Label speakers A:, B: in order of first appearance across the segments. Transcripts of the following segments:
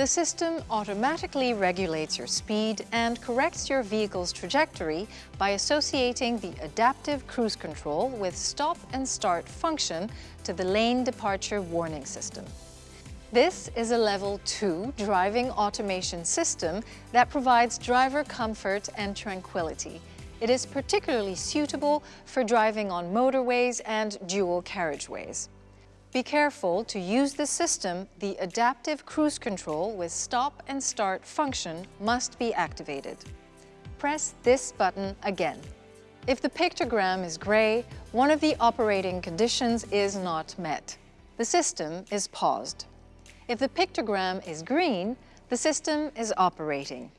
A: The system automatically regulates your speed and corrects your vehicle's trajectory by associating the adaptive cruise control with stop and start function to the lane departure warning system. This is a level 2 driving automation system that provides driver comfort and tranquility. It is particularly suitable for driving on motorways and dual carriageways. Be careful to use the system, the adaptive cruise control with stop and start function must be activated. Press this button again. If the pictogram is gray, one of the operating conditions is not met. The system is paused. If the pictogram is green, the system is operating.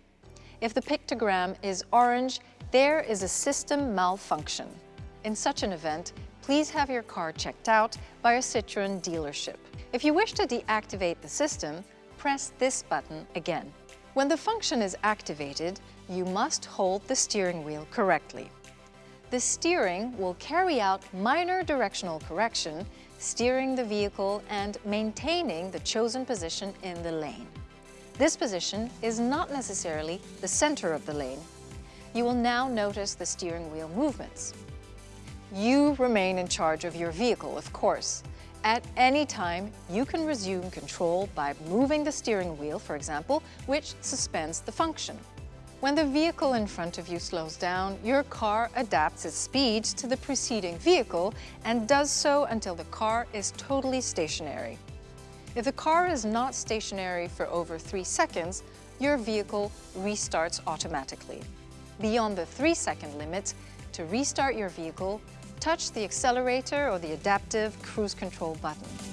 A: If the pictogram is orange, there is a system malfunction. In such an event, please have your car checked out by a Citroën dealership. If you wish to deactivate the system, press this button again. When the function is activated, you must hold the steering wheel correctly. The steering will carry out minor directional correction, steering the vehicle and maintaining the chosen position in the lane. This position is not necessarily the center of the lane. You will now notice the steering wheel movements. You remain in charge of your vehicle, of course. At any time, you can resume control by moving the steering wheel, for example, which suspends the function. When the vehicle in front of you slows down, your car adapts its speed to the preceding vehicle and does so until the car is totally stationary. If the car is not stationary for over three seconds, your vehicle restarts automatically. Beyond the three second limit, to restart your vehicle, touch the accelerator or the adaptive cruise control button.